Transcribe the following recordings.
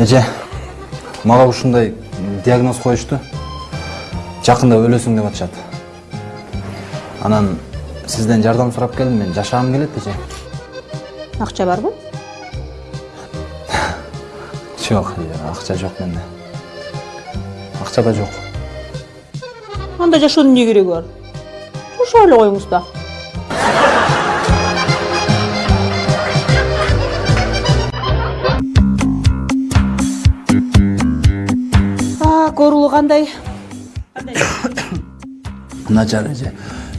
эже мага ушундай диагноз коюшту. Жакында өлөсүң деп атышат. Анан сизден жардам сурап келдим мен жашагым келет эже. Акча барбы жок акча жок менде. Акча да жок. Анда жашоонун эмне кереги бар? Жашап эле коюңуз да оорулуу кандай начар эже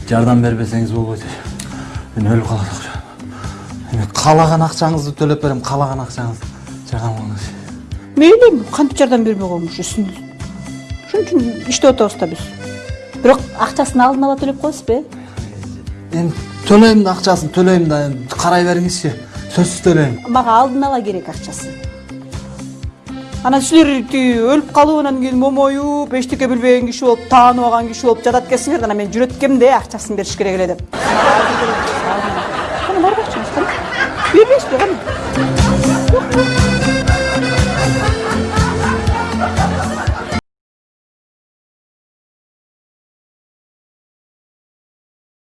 жардам бербесеңиз болбойт эже мен өлүп калат акча эми каалаган акчаңызды төлөп берем каалаган акчаңызды жардам кылыңыз мейли кантип жардам бербей коюңуз ушул үчүн иштеп атабыз да биз бирок акчасын алдын ала төлөп коесузбу э эми төлөйм да акчасын төлөйм да карай бериңизчи сөзсүз төлөйм мага алдын ала керек акчасы анан силер тиги өлүп калып анан кийин момоюп эчтеке билбеген киши болуп таанып алган киши болуп жатат экенсиңер да анан мен жүрөткөм да акчасын бериш керек эле деп. Кана барбы акчаңыз кана бербейсизби кана